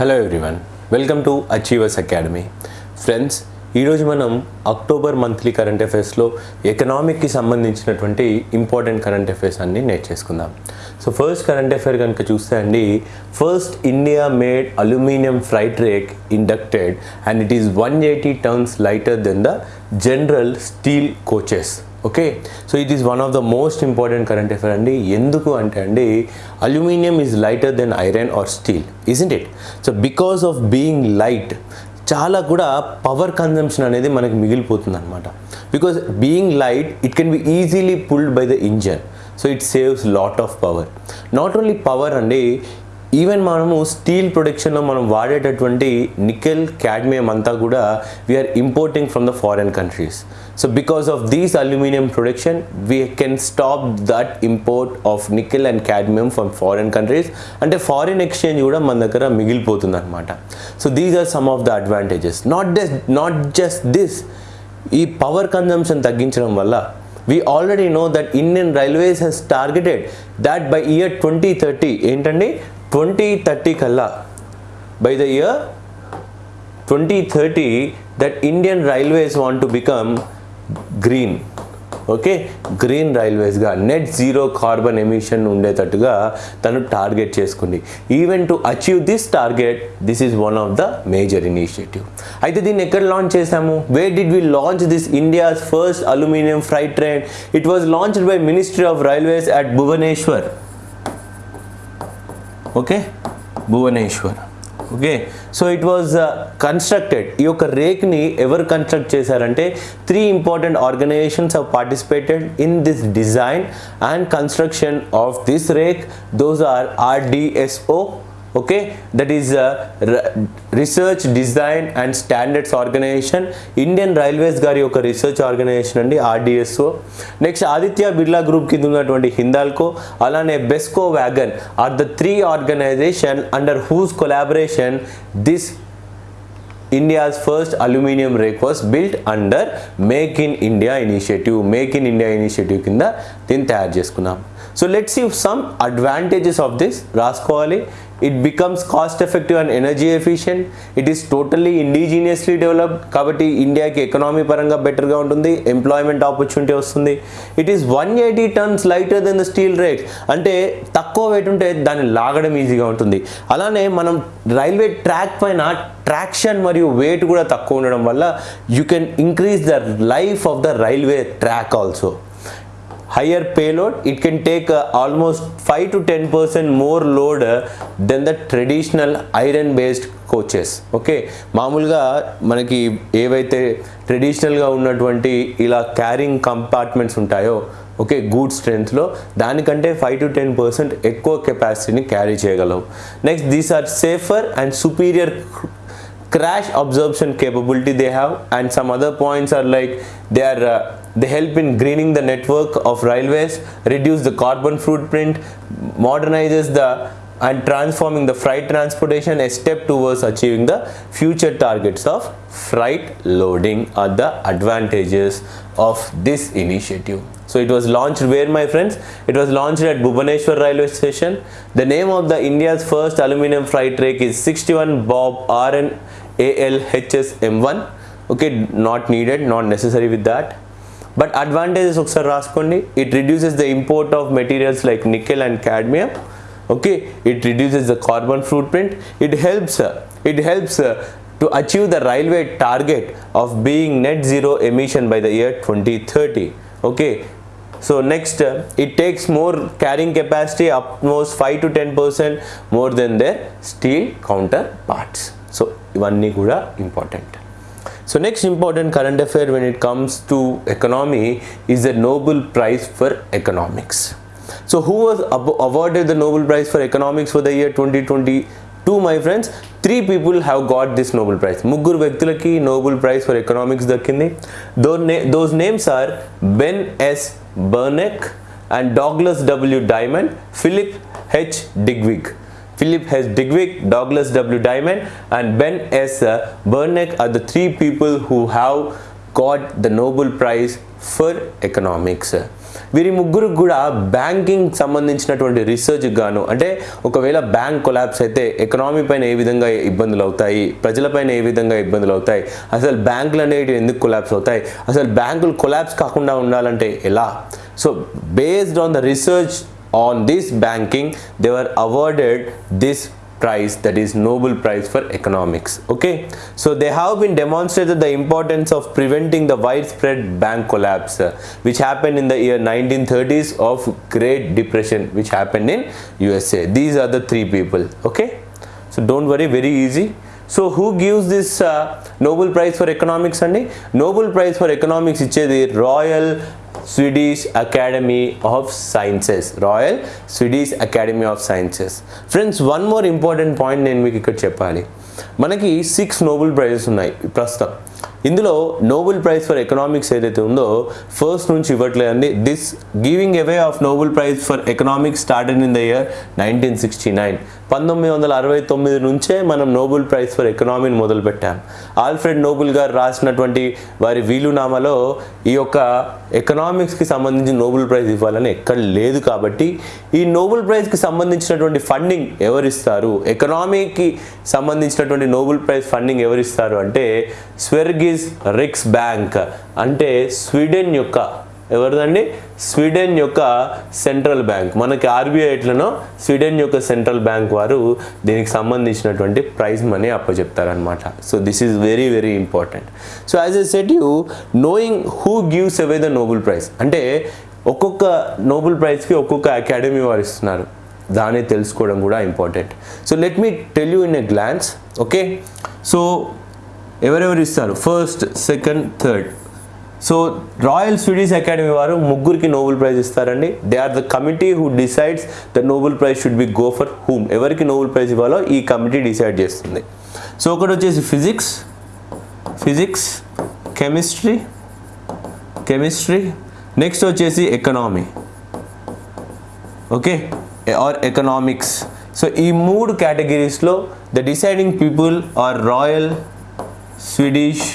Hello everyone welcome to achievers academy friends ఈరోజు మనం October monthly current అఫైర్స్లో ఎకనామిక్కి సంబంధించినటువంటి ఇంపార్టెంట్ కరెంట్ అఫైర్స్ అన్ని నేర్చేసుకుందాం సో ఫస్ట్ కరెంట్ అఫైర్ కనుక చూస్తే అండి first India made aluminium freight rake inducted and it is one eighty tons lighter than the general steel coaches okay? So it is one of the most important current affair అండి. ఎందుకు అంటే అండి aluminium is lighter than iron or steel isn't it so because of being light చాలా కూడా power consumption అనేది మనకి మిగిలిపోతుంది అనమాట because being light it can be easily pulled by the engine so it saves lot of power not only power అండి even మనము steel ప్రొడక్షన్లో మనం వాడేటటువంటి నికెల్ క్యాడ్మియం అంతా కూడా we're importing from the foreign countries so because of these aluminium production we can stop that import of nickel and cadmium from foreign countries అంటే foreign exchange కూడా మన దగ్గర మిగిలిపోతుంది అనమాట so these are some of the advantages not just not just this ఈ power consumption తగ్గించడం వల్ల we already know that Indian Railways has targeted that by year 2030 ఏంటండి? 2030 కల్లా by the year twenty thirty that Indian railways want to become green okay green రైల్వేస్గా net zero carbon emission ఉండేటట్టుగా తను target చేసుకుంది. Even to achieve this target this is one of the major initiative అయితే దీన్ని ఎక్కడ launch చేశాము? Where did we launch this India's first aluminium freight train it was launched by ministry of railways at Bhubaneswar okay Bhubaneswar okay so it was constructed ఈ యొక్క రేక్ని ఎవరు construct చేశారంటే three important organizations of participated in this design and construction of this rake those are RDSO okay that is uh, research design and standards organization. Indian railways గారి యొక్క research organisation అండి RDSO next Aditya Birla group కింద ఉన్నటువంటి హిందాల్కో అలానే Besco wagon are the three organization under whose collaboration this India's first aluminium rake was built under make in India initiative make in India initiative కింద దీన్ని తయారు చేసుకున్నాం. So let's see some advantages of this రాసుకోవాలి it becomes cost effective and energy efficient it is totally indigenously developed కాబట్టి ఇండియాకి economy పరంగా బెటర్గా ఉంటుంది ఎంప్లాయ్మెంట్ ఆపర్చునిటీ వస్తుంది it is one eighty tons lighter than the steel rake అంటే తక్కువ wait ఉంటే దాన్ని లాగడం ఈజీగా ఉంటుంది అలానే మనం రైల్వే ట్రాక్ పైన ట్రాక్షన్ మరియు వెయిట్ కూడా తక్కువ ఉండడం వల్ల you can increase the life of the railway track also higher payload it can take uh, almost 5 to 10 percent more load uh, than the traditional iron based coaches okay మామూలుగా మనకి ఏవైతే ట్రెడిషనల్గా ఉన్నటువంటి ఇలా క్యారింగ్ కంపార్ట్మెంట్స్ ఉంటాయో okay good స్ట్రెంత్లో దానికంటే five to ten percent ఎక్కువ కెపాసిటీని క్యారీ చేయగలవు. Next these are safer and superior crash absorption capability they have and some other points are like they are uh, they help in greening the network of railways reduce the carbon footprint modernizes the and transforming the freight transportation a step towards achieving the future targets of freight loading are the advantages of this initiative so it was launched where my friends it was launched at bhubaneswar railway station the name of the india's first aluminum freight rake is 61 bob rn alhs m1 okay not needed not necessary with that but advantages ఒకసారి రాసుకోండి it reduces the import of materials like nickel and cadmium okay it reduces the carbon footprint it helps uh, it helps uh, to achieve the railway target of being net zero emission by the year 2030 okay so next uh, it takes more carrying capacity almost 5 to 10 percent more than their steel counterparts. So one kuda important. So next important current affair when it comes to economy is the Nobel Prize for Economics. So who was awarded the Nobel Prize for Economics for the year 2020 To my friends three people have got this Nobel prize ముగ్గురు వ్యక్తులకి Nobel prize for economics దక్కింది దో నే those names are Ben S Bernanke and Douglas W Diamond Philip H Dybvig Philip H. Digwick, Douglas W. Diamond, and Ben S. Uh, Bernick are the three people who have got the Nobel Prize for economics. వీరి ముగ్గురు కూడా banking సంబంధించినటువంటి research గాను అంటే ఒకవేళ bank collapse అయితే economy పైన ఏ విధంగా ఇబ్బందులు అవుతాయి ప్రజలపైన ఏ విధంగా ఇబ్బందులు అవుతాయి అసలు బ్యాంకులు అనేవి ఎందుకు కొలాబ్స్ అవుతాయి అసలు బ్యాంకులు కొలాబ్స్ కాకుండా ఉండాలంటే ఎలా? So based on the research on this banking they were awarded this prize that is nobel prize for economics okay so they have been demonstrated the importance of preventing the widespread bank collapse uh, which happened in the year 1930s of great depression which happened in usa these are the three people okay so don't worry very easy so who gives this Nobel prize for economics అండి Nobel prize for economics ఇచ్చేది royal Swedish Academy of Sciences Royal Swedish Academy of Sciences friends one more important point నేను మీకు ఇక్కడ చెప్పాలి. మనకి six Nobel prices ఉన్నాయి ప్రస్తుతం. ఇందులో నోబెల్ ప్రైజ్ ఫర్ ఎకనామిక్స్ ఏదైతే ఉందో ఫస్ట్ నుంచి ఇవ్వట్లేదండి. This giving away of Nobel Prize for economics started in the year nineteen sixty nine పంతొమ్మిది వందల అరవై తొమ్మిది నుంచే మనం నోబెల్ ప్రైజ్ ఫర్ ఎకనామీని మొదలుపెట్టాం. ఆల్ఫ్రెడ్ నోబెల్ గారు రాసినటువంటి వారి వీలునామాలో ఈ యొక్క ఎకనామిక్స్కి సంబంధించి నోబెల్ ప్రైజ్ ఇవ్వాలని ఎక్కడ లేదు కాబట్టి ఈ నోబెల్ ప్రైజ్కి సంబంధించినటువంటి ఫండింగ్ ఎవరిస్తారు? ఎకనామీకి సంబంధించినటువంటి నోబెల్ ప్రైజ్ ఫండింగ్ ఎవరిస్తారు అంటే స్వెర్గిస్ రిక్స్ బ్యాంక్ అంటే స్వీడన్ యొక్క ఎవరిదండి? స్వీడన్ యొక్క సెంట్రల్ బ్యాంక్. మనకి ఆర్బీఐ ఎట్లనో స్వీడన్ యొక్క సెంట్రల్ బ్యాంక్ వారు దీనికి సంబంధించినటువంటి prize money అప్పచెప్తారనమాట so this is very very important so as a set you knowing who gives away the Nobel Prize అంటే ఒక్కొక్క నోబెల్ ప్రైజ్కి ఒక్కొక్క అకాడమీ వారు ఇస్తున్నారు. దాన్ని తెలుసుకోవడం కూడా important so let me tell you in a glance okay so ఎవరెవరు ఇస్తారు? First second third so Royal Swedish Academy వారు ముగ్గురికి నోబెల్ ప్రైజ్ ఇస్తారండి. They are the committee who decides the Nobel Prize should be go for whom ఎవరికి Nobel praise ఇవ్వాలో ఈ committee decide చేస్తుంది. So ఒకటి వచ్చేసి physics. Physics chemistry chemistry. Next వచ్చేసి economy. Okay? Or economics so ఈ మూడు కేటగిరీస్లో the deciding people are Royal Swedish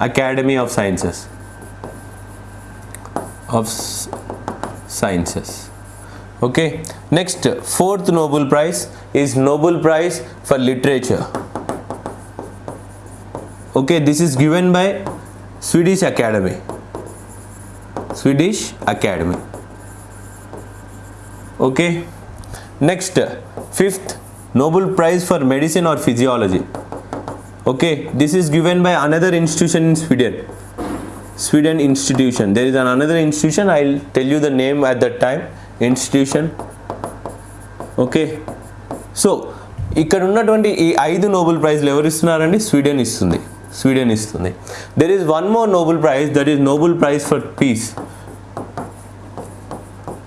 Academy of Sciences. Of Sciences. Okay next fourth Nobel Prize is Nobel Prize for Literature. Okay this is given by Swedish Academy. Swedish Academy. Okay next fifth Nobel Prize for Medicine or Physiology. Okay this is given by another institution in sweden sweden institution there is an another institution i'll tell you the name at that time institution okay so ఇక్కడ ఉన్నటువంటి ఈ ఐదు Nobel ప్రైజ్లు ఎవరు ఇస్తున్నారండి Sweden ఇస్తుంది Sweden ఇస్తుంది there is one more Nobel Prize that is Nobel Prize for peace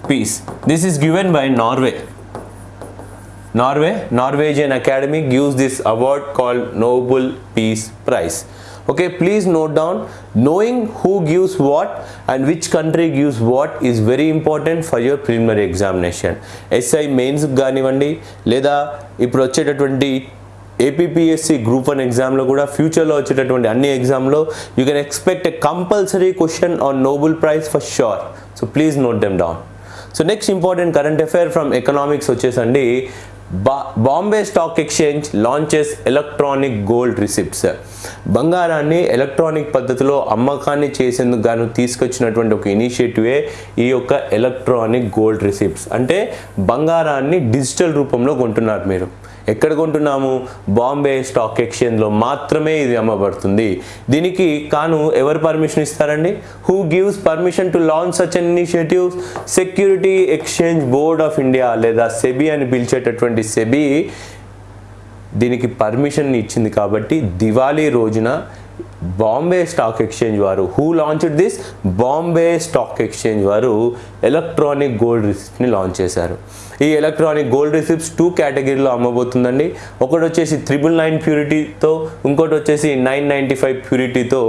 peace this is given by Norway Norway Norwegian Academy gives this award call Nobel peace prize. Okay please note down knowing who gives what and which country gives what is very important for your preliminary examination SI mains కానివ్వండి లేదా ఇప్పుడు వచ్చేటటువంటి APSC group one ఎగ్జామ్లో కూడా ఫ్యూచర్లో వచ్చేటటువంటి అన్ని ఎగ్జామ్లో you can expect a compulsory question on Nobel Prize for sure so please note them down so next important current affair from economics వచ్చేసండి. Bombay stock exchange launches electronic gold receipts. బంగారాన్ని electronic పద్ధతిలో అమ్మకాన్ని చేసేందుకు గాను తీసుకొచ్చినటువంటి ఒక ఇనిషియేటివే ఈ యొక్క ఎలక్ట్రానిక్ గోల్డ్ రిసిప్ట్స్. అంటే బంగారాన్ని డిజిటల్ రూపంలో కొంటున్నారు మీరు. ఎక్కడ కొంటున్నాము? బాంబే స్టాక్ ఎక్స్చేంజ్లో మాత్రమే ఇది అమ్మబడుతుంది. దీనికి కాను ఎవరు పర్మిషన్ ఇస్తారండి? Who gives permission to launch such an initiatives security exchange board of India లేదా సెబీ అని పిలిచేటటువంటి సెబీ దీనికి పర్మిషన్ ఇచ్చింది కాబట్టి దివాళీ రోజున బాంబే స్టాక్ ఎక్స్చేంజ్ వారు who launched this Bombay stock exchange వారు ఎలక్ట్రానిక్ గోల్డ్ రిసిప్ట్ని లాంచ్ చేశారు. ఈ ఎలక్ట్రానిక్ గోల్డ్ రిసిప్ట్స్ టూ కేటగిరీలో అమ్మబోతుందండి. ఒకటి వచ్చేసి త్రిబుల్ నైన్ ప్యూరిటీతో ఇంకోటి వచ్చేసి నైన్ నైంటీ ఫైవ్ ప్యూరిటీతో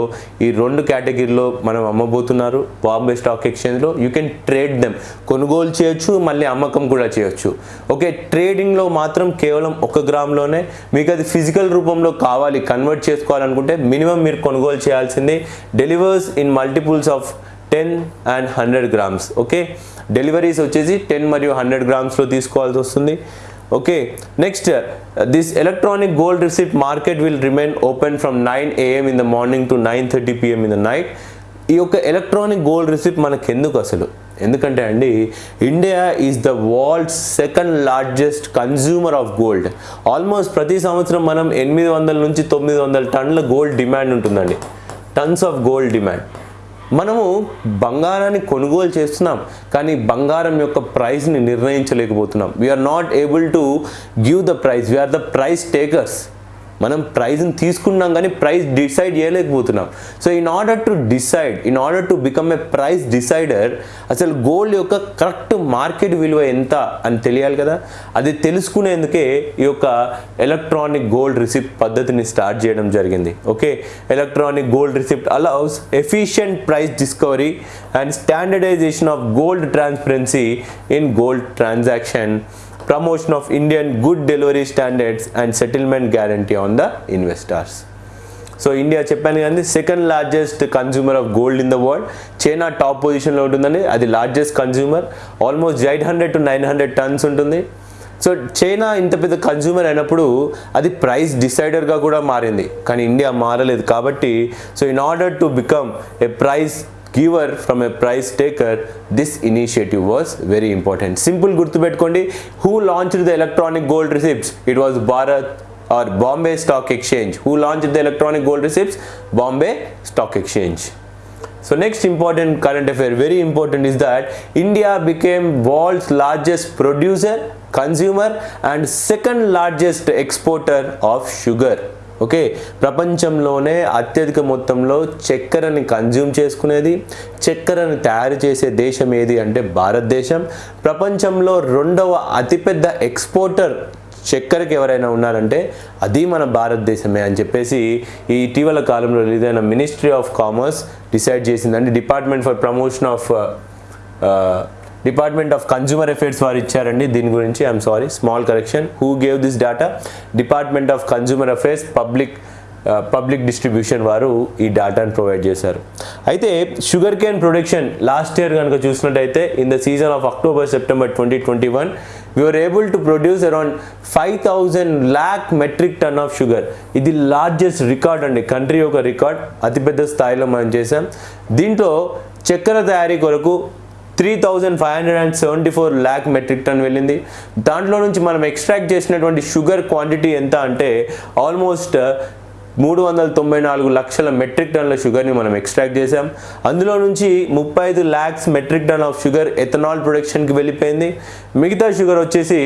ఈ రెండు కేటగిరీలో మనం అమ్మబోతున్నారు. బాంబే స్టాక్ ఎక్స్చేంజ్లో యూ కెన్ ట్రేడ్ దెమ్. కొనుగోలు చేయొచ్చు మళ్ళీ అమ్మకం కూడా చేయొచ్చు. ఓకే ట్రేడింగ్లో మాత్రం కేవలం ఒక గ్రామ్లోనే మీకు అది ఫిజికల్ రూపంలో కావాలి కన్వర్ట్ చేసుకోవాలనుకుంటే మినిమం మీరు కొనుగోలు చేయాల్సింది delivers in multiples of ten and hundred grams. Okay deliveries వచ్చేసి టెన్ మరియు హండ్రెడ్ గ్రామ్స్లో తీసుకోవాల్సి వస్తుంది. Okay next this electronic gold receipt market will remain open from nine AM in the morning to nine thirty PM in the night. ఈ యొక్క electronic gold receipt మనకు ఎందుకు అసలు? ఎందుకంటే అండి India is the world second largest consumer of gold. Almost ప్రతి సంవత్సరం మనం ఎనిమిది వందల నుంచి తొమ్మిది వందల టన్నుల గోల్డ్ డిమాండ్ ఉంటుందండి. Tons of gold demand. మనము బంగారాన్ని కొనుగోలు చేస్తున్నాం కానీ బంగారం యొక్క ప్రైస్ని నిర్ణయించలేకపోతున్నాం. We're not able to give the price we're the price takers మనం ప్రైజ్ని తీసుకున్నాం కానీ ప్రైజ్ డిసైడ్ చేయలేకపోతున్నాం. So in order to decide in order to become a price decider అసలు గోల్డ్ యొక్క కరెక్ట్ మార్కెట్ విలువ ఎంత అని తెలియాలి కదా? అది తెలుసుకునేందుకే ఈ యొక్క ఎలక్ట్రానిక్ గోల్డ్ రిసిప్ట్ పద్ధతిని స్టార్ట్ చేయడం జరిగింది. Okay electronic gold receipt allows efficient price discovery and standardisation of gold transparency in gold transaction promotion of Indian good delivery standards and settlement guarantee on the investors. So India చెప్పాను కానీ second largest consumer of gold in the world China top పొజిషన్లో ఉంటుందండి అది largest consumer almost eight hundred to nine hundred tons ఉంటుంది. So China ఇంత పెద్ద consumer అయినప్పుడు అది ప్రైస్ డిసైడర్గా కూడా మారింది. కానీ ఇండియా మారలేదు కాబట్టి so in order to become a price giver from a price taker, this initiative was very important. Simple Gurtubetkondi, who launched the electronic gold receipts? It was Bharat or Bombay Stock Exchange. Who launched the electronic gold receipts? Bombay Stock Exchange. So next important current affair, very important is that India became world's largest producer, consumer and second largest exporter of sugar. Okay ప్రపంచంలోనే అత్యధిక మొత్తంలో చక్కెరని consume చేసుకునేది చక్కెరని తయారు చేసే దేశం ఏది అంటే భారతదేశం. ప్రపంచంలో రెండవ అతిపెద్ద ఎక్స్పోర్టర్ చక్కెరకి ఎవరైనా ఉన్నారంటే అది మన భారతదేశమే అని చెప్పేసి ఈ ఇటీవల కాలంలో రిలీజ్ అయిన మినిస్ట్రీ ఆఫ్ కామర్స్ డిసైడ్ చేసిందండి. Department for promotion of department of consumer affairs వారు ఇచ్చారండి. దీని గురించి I'm sorry small correction who gave this data department of consumer affairs public public distribution వారు ఈ డేటాను ప్రొవైడ్ చేశారు. అయితే sugar cane production last year కనుక చూసినట్టయితే in the season of October September twenty twenty one we're able to produce around five thousand lakh metric ton of sugar ఇది largest record అండి. Country యొక్క రికార్డ్ అతిపెద్ద స్థాయిలో మనం చేసాం దీంట్లో చక్కెర తయారీ కొరకు three thousand five hundred and seventy four lakh metric ton వెళ్ళింది. దాంట్లో నుంచి మనం ఎక్స్ట్రాక్ట్ చేసినటువంటి షుగర్ క్వాంటిటీ ఎంత అంటే ఆల్మోస్ట్ మూడు వందల తొంభై నాలుగు లక్షల మెట్రిక్ టన్ల షుగర్ని మనం ఎక్స్ట్రాక్ట్ చేసాం అందులో నుంచి ముప్పై ఐదు lakhs metric ton of sugar ethanol ప్రొడక్షన్కి వెళ్ళిపోయింది. మిగతా షుగర్ వచ్చేసి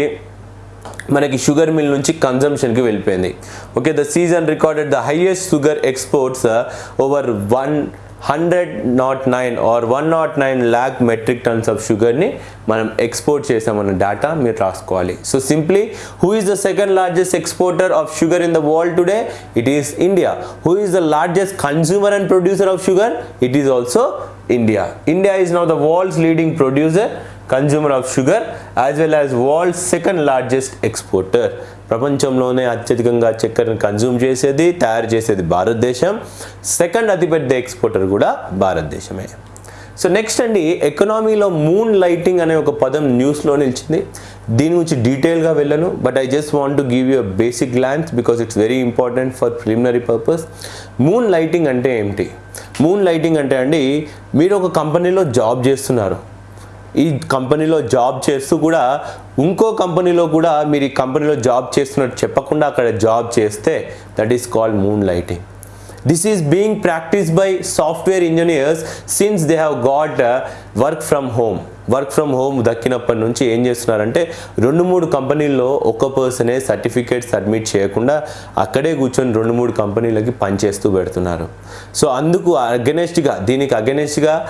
మనకి షుగర్ మిల్ నుంచి కన్జంప్షన్కి వెళ్ళిపోయింది. Okay the season recorded the highest sugar exports uh, over one hundred not nine or one not nine lakh metric tons of షుగర్ని మనం export చేసామన్న డేటా మీరు రాసుకోవాలి. So simply who is the second largest exporter of sugar in the world today it is India who is the largest consumer and producer of sugar it is also India India is now the world's leading producer consumer of sugar as well as world second largest exporter ప్రపంచంలోనే అత్యధికంగా చక్కెరను consume చేసేది తయారు చేసేది భారతదేశం. Second అతిపెద్ద exporter కూడా భారతదేశమే. సో నెక్స్ట్ అండి ఎకనామీలో మూన్ లైటింగ్ అనే ఒక పదం న్యూస్లో నిలిచింది. దీని గురించి డీటెయిల్గా వెళ్ళను but I just want to give you a basic glance because it's very important for preliminary purpose moonlighting అంటే ఏమిటి? మూన్ లైటింగ్ అంటే అండి మీరు ఒక కంపెనీలో జాబ్ చేస్తున్నారు. ఈ కంపెనీలో జాబ్ చేస్తూ కూడా ఇంకో కంపెనీలో కూడా మీరు ఈ కంపెనీలో జాబ్ చేస్తున్నట్టు చెప్పకుండా అక్కడ జాబ్ చేస్తే that is called moonlighting this is being practice by software engineers since they have got work from home work from home దక్కినప్పటి నుంచి ఏం చేస్తున్నారంటే రెండు మూడు కంపెనీల్లో ఒక పర్సనే సర్టిఫికేట్ సబ్మిట్ చేయకుండా అక్కడే కూర్చొని రెండు మూడు కంపెనీలకి పనిచేస్తూ పెడుతున్నారు. సో అందుకు అగెనెస్ట్గా దీనికి అగెనెస్ట్గా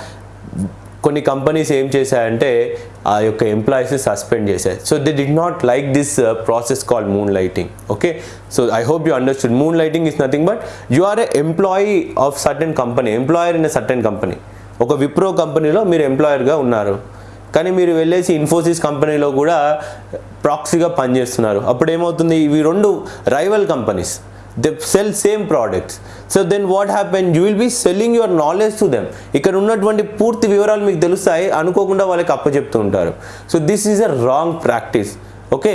కొన్ని కంపెనీస్ ఏం చేశాయంటే ఆ యొక్క ఎంప్లాయీస్ సస్పెండ్ చేశారు so they did not like this process call moonlighting okay so I hope you understood moonlighting is nothing but you are a employee of certain company employer in a certain company ఒక విప్రో కంపెనీలో మీరు ఎంప్లాయర్గా ఉన్నారు. కానీ మీరు వెళ్ళేసి ఇన్ఫోసిస్ కంపెనీలో కూడా ప్రాక్సీగా పనిచేస్తున్నారు. అప్పుడు ఏమవుతుంది ఇవి రెండు rival companies they sell same products so then what happen you will be selling your knowledge to them ఇక్కడ ఉన్నటువంటి పూర్తి వివరాలు మీకు తెలుస్తాయి. అనుకోకుండా వాళ్ళకి అప్పచెప్తూ ఉంటారు. So this is a wrong practice okay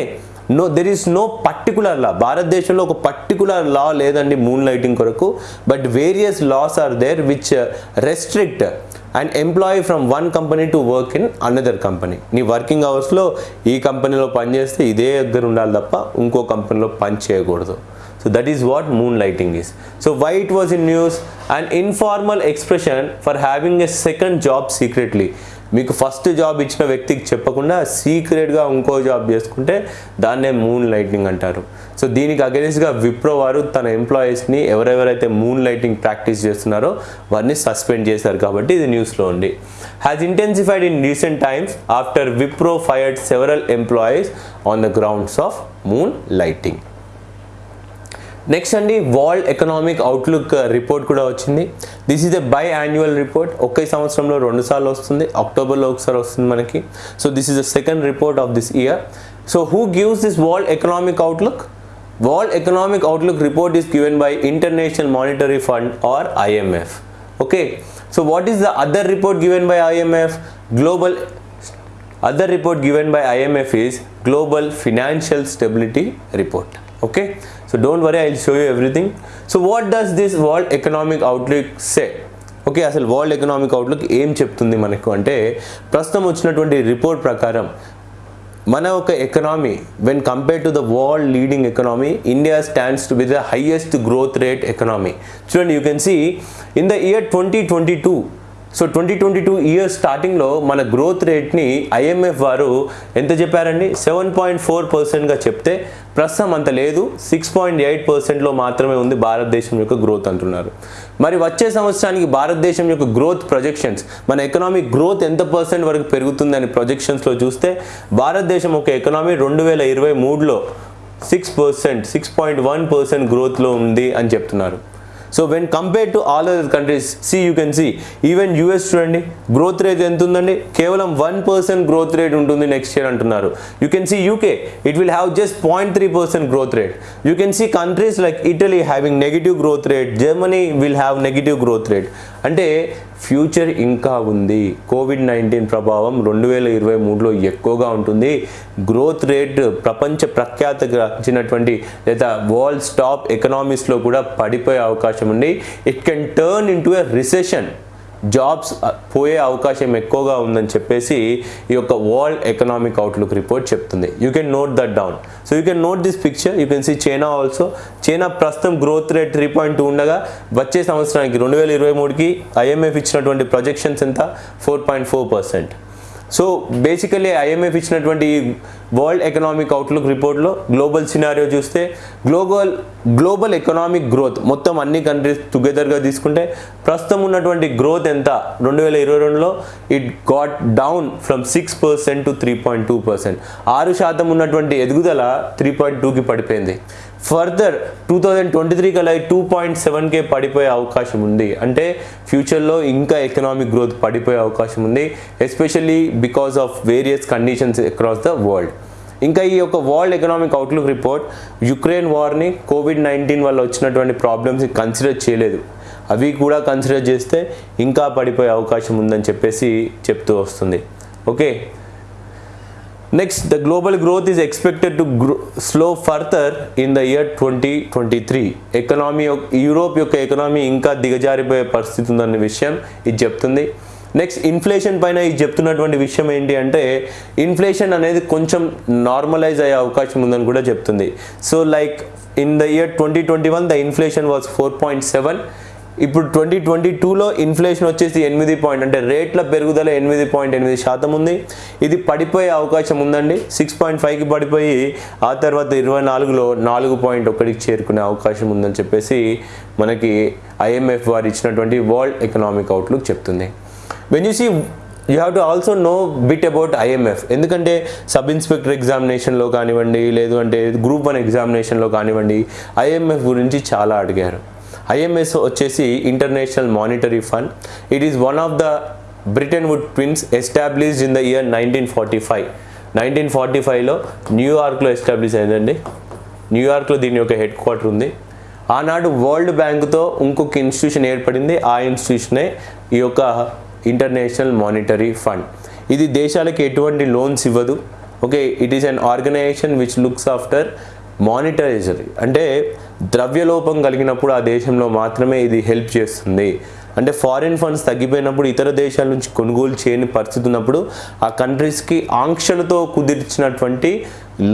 no there is no particular law భారతదేశంలో ఒక పర్టికులర్ లా లేదండి మూన్ లైటింగ్ కొరకు but various laws are there which restrict and employee from one company to work in another company నీ working అవర్స్లో ఈ కంపెనీలో పనిచేస్తే ఇదే దగ్గర ఉండాలి తప్ప ఇంకో కంపెనీలో పని చేయకూడదు. So that is what moonlighting So so why it in in news and informal expression for a a second job secretly మీకు ఫస్ట్ జాబ్ ఇచ్చిన వ్యక్తికి చెప్పకుండా సీక్రెట్గా ఇంకో జాబ్ చేసుకుంటే దాన్నే మూన్ లైటింగ్ అంటారు. సో దీనికి అగెన్స్ట్గా విప్రో వారు తన ఎంప్లాయీస్ని ఎవరెవరైతే మూన్ లైటింగ్ ప్రాక్టీస్ చేస్తున్నారో వారిని సస్పెండ్ చేశారు కాబట్టి ఇది న్యూస్లో ఉంది. Has intensified in recent times after Wipro fired several employees on the grounds of moonlighting next అండి వరల్డ్ ఎకనామిక్ అవుట్లుక్ రిపోర్ట్ కూడా వచ్చింది this is a biannual report ఒకే సంవత్సరంలో రెండు సార్లు వస్తుంది అక్టోబర్లో ఒకసారి వస్తుంది మనకి so this is the second report of this year so who gives this world economic outlook world economic outlook report is given by international monetary fund or IMF okay so what is the other report given by IMF global other report given by IMF is Global Financial Stability Report. Okay, so don't worry, I'll show you everything. So, what does this World Economic Outlook say? Okay అసలు world economic outlook ఏం చెప్తుంది మనకు అంటే ప్రస్తుతం వచ్చినటువంటి report ప్రకారం మన ఒక economy when compare to the world leading economy India stands two with the highest growth rate economy చూడండి you can see in the year twenty twenty two so twenty twenty two year స్టార్టింగ్లో మన growth రేట్ని IMF వారు ఎంత చెప్పారండి? Seven point four పర్సెంట్గా చెప్తే ప్రస్తుతం అంత లేదు. సిక్స్ పాయింట్ ఎయిట్ పర్సెంట్లో మాత్రమే ఉంది భారతదేశం యొక్క గ్రోత్ అంటున్నారు. మరి వచ్చే సంవత్సరానికి భారతదేశం యొక్క గ్రోత్ ప్రొజెక్షన్స్ మన ఎకనామిక్ గ్రోత్ ఎంత పర్సెంట్ వరకు పెరుగుతుందని ప్రొజెక్షన్స్లో చూస్తే భారతదేశం ఒక ఎకనామీ రెండు వేల ఇరవై మూడులో six percent six point one percent గ్రోత్లో ఉంది అని చెప్తున్నారు. So when compare to all other countries see you can see even US చూడండి గ్రోత్ రేట్ ఎంత ఉందండి కేవలం వన్ పర్సెంట్ గ్రోత్ రేట్ ఉంటుంది నెక్స్ట్ ఇయర్ అంటున్నారు. You can see UK it will have just point three percent growth rate you can see countries like Italy having negative growth rate Germany will have negative growth rate అంటే future ఇంకా ఉంది. Covid nineteen ప్రభావం రెండు వేల ఇరవై మూడులో ఎక్కువగా ఉంటుంది. గ్రోత్ రేట్ ప్రపంచ ప్రఖ్యాతగాంచినటువంటి లేదా వరల్డ్ టాప్ ఎకనామిస్లో కూడా పడిపోయే అవకాశం ఉంది. It can turn into a recession jobs పోయే అవకాశం ఎక్కువగా ఉందని చెప్పేసి ఈ యొక్క వరల్డ్ ఎకనామిక్ అవుట్లుక్ రిపోర్ట్ చెప్తుంది. You can note that down so you can note this picture you can see China also China ప్రస్తుతం growth rate three point two ఉండగా వచ్చే సంవత్సరానికి రెండు వేల ఇరవై మూడుకి ఐఎంఎఫ్ ఇచ్చినటువంటి ప్రొజెక్షన్స్ ఎంత? Four point four percent so basically IMF ఇచ్చినటువంటి వరల్డ్ ఎకనామిక్ అవుట్లుక్ రిపోర్ట్లో గ్లోబల్ సినారియో చూస్తే గ్లోబల్ గ్లోబల్ ఎకనామిక్ గ్రోత్ మొత్తం అన్ని కంట్రీస్ టుగెదర్గా తీసుకుంటే ప్రస్తుతం ఉన్నటువంటి గ్రోత్ ఎంత? రెండు వేల ఇరవై రెండులో it got down from six percent to three point two percent ఆరు శాతం ఉన్నటువంటి ఎదుగుదల త్రీ పాయింట్ టూకి పడిపోయింది. Further two thousand twenty three కల్లా టూ పాయింట్ సెవెన్కే పడిపోయే అవకాశం ఉంది. అంటే ఫ్యూచర్లో ఇంకా ఎకనామిక్ గ్రోత్ పడిపోయే అవకాశం ఉంది especially because of various conditions across the world ఇంకా ఈ యొక్క world economic outlook report Ukraine వార్ని Covid nineteen వల్ల వచ్చినటువంటి ప్రాబ్లమ్స్ కన్సిడర్ చేయలేదు. అవి కూడా కన్సిడర్ చేస్తే ఇంకా పడిపోయే అవకాశం ఉందని చెప్పేసి చెప్తూ వస్తుంది. Okay next the global growth is expected to slow further in the year twenty twenty three economy Europe యొక్క ఎకనామీ ఇంకా దిగజారిపోయే పరిస్థితి ఉందన్న విషయం ఇది చెప్తుంది. నెక్స్ట్ ఇన్ఫ్లేషన్ పైన ఇది చెప్తున్నటువంటి విషయం ఏంటి అంటే ఇన్ఫ్లేషన్ అనేది కొంచెం నార్మలైజ్ అయ్యే అవకాశం ఉందని కూడా చెప్తుంది. So like in the year twenty twenty one the inflation was four point seven ఇప్పుడు ట్వంటీ ట్వంటీ టూలో ఇన్ఫ్లేషన్ వచ్చేసి ఎనిమిది పాయింట్ అంటే రేట్ల పెరుగుదల ఎనిమిది పాయింట్ ఎనిమిది శాతం ఉంది. ఇది పడిపోయే అవకాశం ఉందండి. సిక్స్ పాయింట్ ఫైవ్కి పడిపోయి ఆ తర్వాత ఇరవై నాలుగులో నాలుగు పాయింట్ ఒకటికి చేరుకునే అవకాశం ఉందని చెప్పేసి మనకి ఐఎంఎఫ్ వారు ఇచ్చినటువంటి వరల్డ్ ఎకనామిక్ అవుట్లుక్ చెప్తుంది. When you see you have to also know bit about IMF ఎందుకంటే సబ్ ఇన్స్పెక్టర్ ఎగ్జామినేషన్లో కానివ్వండి లేదు అంటే గ్రూప్ వన్ ఎగ్జామినేషన్లో కానివ్వండి ఐఎంఎఫ్ గురించి చాలా అడిగారు. ఐఎంఎస్ వచ్చేసి international monetary fund it is one of the Bretton wood twins established in the year nineteen forty five nineteen forty ఫైవ్లో న్యూయార్క్లో ఎస్టాబ్లిష్ అయిందండి. న్యూయార్క్లో దీని యొక్క హెడ్ క్వార్టర్ ఉంది. ఆనాడు వరల్డ్ బ్యాంక్తో ఇంకొక ఇన్స్టిట్యూషన్ ఏర్పడింది. ఆ ఇన్స్టిట్యూషనే ఈ యొక్క ఇంటర్నేషనల్ మానిటరీ ఫండ్ ఇది దేశాలకు ఎటువంటి లోన్స్ ఇవ్వదు. Okay it is an organisation which looks after monetary అంటే ద్రవ్యలోపం కలిగినప్పుడు ఆ దేశంలో మాత్రమే ఇది హెల్ప్ చేస్తుంది. అంటే ఫారిన్ ఫండ్స్ తగ్గిపోయినప్పుడు ఇతర దేశాల నుంచి కొనుగోలు చేయని పరిస్థితి ఉన్నప్పుడు ఆ కంట్రీస్కి ఆంక్షలతో కుదిర్చినటువంటి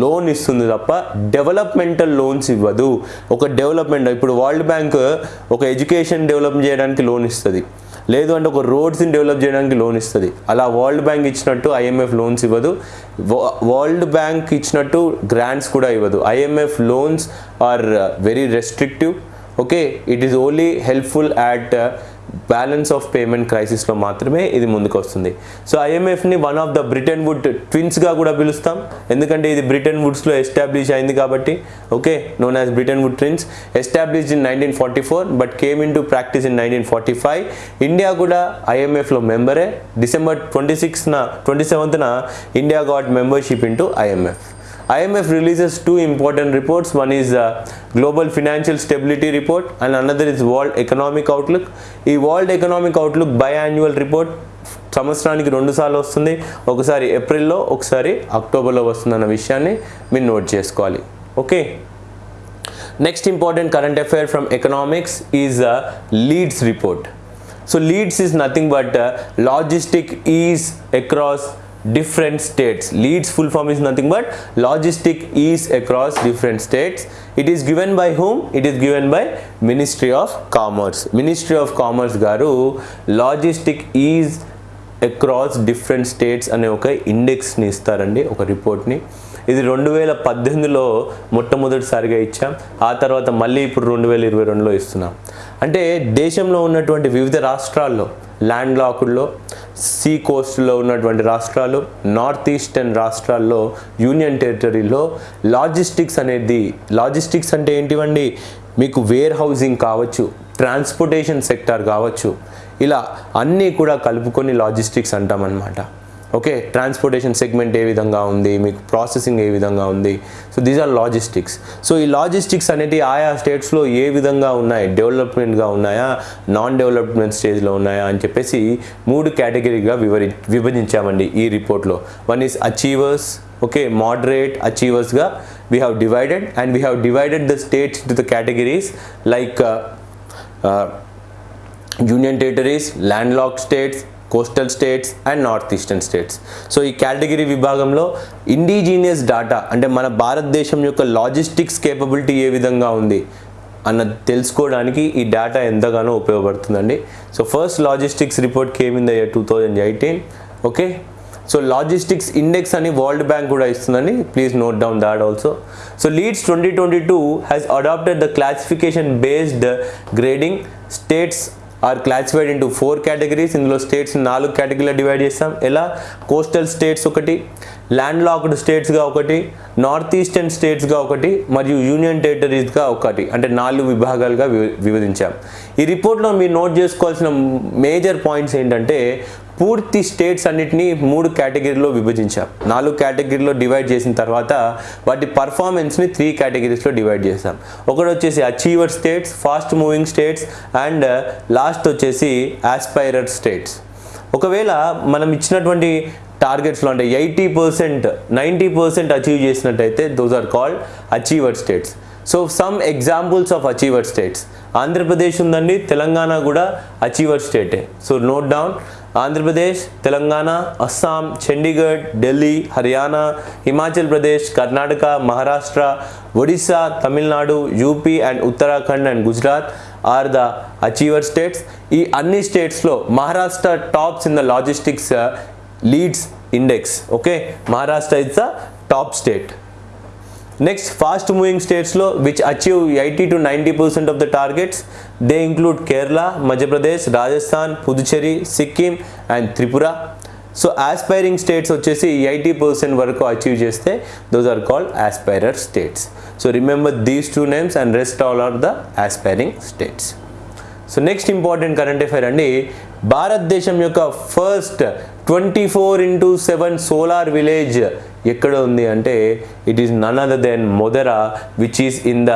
లోన్ ఇస్తుంది తప్ప డెవలప్మెంటల్ లోన్స్ ఇవ్వదు. ఒక డెవలప్మెంట్ ఇప్పుడు వరల్డ్ బ్యాంక్ ఒక ఎడ్యుకేషన్ డెవలప్ చేయడానికి లోన్ ఇస్తుంది. లేదు అంటే ఒక రోడ్స్ని డెవలప్ చేయడానికి లోన్ ఇస్తుంది. అలా వరల్డ్ బ్యాంక్ ఇచ్చినట్టు ఐఎంఎఫ్ లోన్స్ ఇవ్వదు. వరల్డ్ బ్యాంక్ ఇచ్చినట్టు గ్రాంట్స్ కూడా ఇవ్వదు. IMF loans are very restrictive. Okay? It is only helpful at balance of payment క్రైసిస్లో మాత్రమే ఇది ముందుకు వస్తుంది so ఐఎంఎఫ్ని one of the Bretton wood ట్విన్స్గా కూడా పిలుస్తాం. ఎందుకంటే ఇది బ్రిటన్ వుడ్స్లో ఎస్టాబ్లిష్ అయింది కాబట్టి okay known as Bretton wood twins established in nineteen forty four but came in to practice in nineteen forty five India కూడా ఐఎంఎఫ్లో మెంబరే డిసెంబర్ ట్వంటీ సిక్స్న twenty సెవెంత్న India got membership in IMF IMF releases two important reports. One is uh, Global Financial Stability Report and another is World Economic Outlook. ఈ world economic outlook biannual report సంవత్సరానికి రెండు సార్లు వస్తుంది ఒకసారి ఏప్రిల్లో ఒకసారి అక్టోబర్లో వస్తుందన్న విషయాన్ని మీరు నోట్ చేసుకోవాలి okay next important current affair from economics is LEADS report so LEADS is nothing but logistic ease across different states leads full form is nothing but logistic is across different states it is given by whom it is given by ministry of commerce ministry of commerce garu logistic is across different states అనే ఒక ఇండెక్స్ని ఇస్తారండి ఒక రిపోర్ట్ని ఇది రెండు వేల పద్దెనిమిదిలో మొట్టమొదటిసారిగా ఇచ్చాం ఆ తర్వాత మళ్ళీ ఇప్పుడు రెండు వేల ఇరవై రెండులో ఇస్తున్నాం అంటే దేశంలో ఉన్నటువంటి వివిధ రాష్ట్రాల్లో ల్యాండ్ లాకుల్లో సీ కోస్ట్లో ఉన్నటువంటి రాష్ట్రాలు నార్త్ ఈస్టర్న్ రాష్ట్రాల్లో యూనియన్ టెరిటరీలో లాజిస్టిక్స్ అనేది లాజిస్టిక్స్ అంటే ఏంటివండి? మీకు వేర్ హౌసింగ్ కావచ్చు ట్రాన్స్పోర్టేషన్ సెక్టార్ కావచ్చు ఇలా అన్నీ కూడా కలుపుకొని లాజిస్టిక్స్ అంటామన్నమాట. ఓకే ట్రాన్స్పోర్టేషన్ సెగ్మెంట్ ఏ విధంగా ఉంది మీకు ప్రాసెసింగ్ ఏ విధంగా ఉంది? So these are logistics so ఈ లాజిస్టిక్స్ అనేటివి ఆయా స్టేట్స్లో ఏ విధంగా ఉన్నాయి? డెవలప్మెంట్గా ఉన్నాయా? నాన్ డెవలప్మెంట్ స్టేజ్లో ఉన్నాయా? అని చెప్పేసి మూడు కేటగిరీగా వివరి విభజించామండి ఈ రిపోర్ట్లో one is achievers okay moderate అచీవర్స్గా we have divided and we have divided the states to the categories like union territories land lock states coastal states and north eastern states so ఈ category విభాగంలో indigenous data అంటే మన భారతదేశం యొక్క logistics capability ఏ విధంగా ఉంది అన్న తెలుసుకోవడానికి ఈ డేటా ఎంతగానో ఉపయోగపడుతుందండి. సో ఫస్ట్ లాజిస్టిక్స్ రిపోర్ట్ ఏమింది అయ్యా two thousand eighteen okay so logistics index అని వరల్డ్ బ్యాంక్ కూడా ఇస్తుందండి. Please note down that also so LEADS twenty twenty two has adapted the classification based grading states are classified into four categories ఇందులో states నాలుగు కేటగిరీలో divide చేస్తాం. ఎలా? Coastal states ఒకటి land locked స్టేట్స్గా ఒకటి నార్త్ ఈస్టర్న్ స్టేట్స్గా ఒకటి మరియు యూనియన్ టెరిటరీస్గా ఒకటి. అంటే నాలుగు విభాగాలుగా వి విభజించాం. ఈ రిపోర్ట్లో మీరు నోట్ చేసుకోవాల్సిన మేజర్ పాయింట్స్ ఏంటంటే పూర్తి స్టేట్స్ అన్నిటినీ మూడు కేటగిరీలో విభజించాం. నాలుగు కేటగిరీలో డివైడ్ చేసిన తర్వాత వాటి పర్ఫార్మెన్స్ని త్రీ కేటగిరీస్లో డివైడ్ చేసాం ఒకటి వచ్చేసి achiever states fast moving states and last వచ్చేసి ఆస్పైరర్ స్టేట్స్ ఒకవేళ మనం ఇచ్చినటువంటి టార్గెట్స్లో అంటే eighty percent ninety percent achieve చేసినట్టయితే those are called achiever states so some examples of achiever states Andhra Pradesh ఉందండి తెలంగాణ కూడా achiever స్టేటే so note down Andhra Pradesh Telangana Assam Chandigarh Delhi Haryana Himachal Pradesh Karnataka Maharashtra Odisha Tamil Nadu UP and Uttarakhand and Gujarat are the achiever states ఈ అన్ని స్టేట్స్లో Maharashtra tops in the logistics leads index okay Maharashtra is the top state next fast moving స్టేట్స్లో which achieve eighty to ninety percent of the targets they include Kerala Madhya Pradesh Rajasthan Puducherry Sikkim and Tripura so aspiring states వచ్చేసి eighty percent వరకు achieve చేస్తే those are called aspirer states so remember these two names and rest all are the aspiring states so next important current affair అండి భారతదేశం యొక్క first twenty four into seven solar village ఎక్కడ ఉంది అంటే it is none other than Modhera which is in the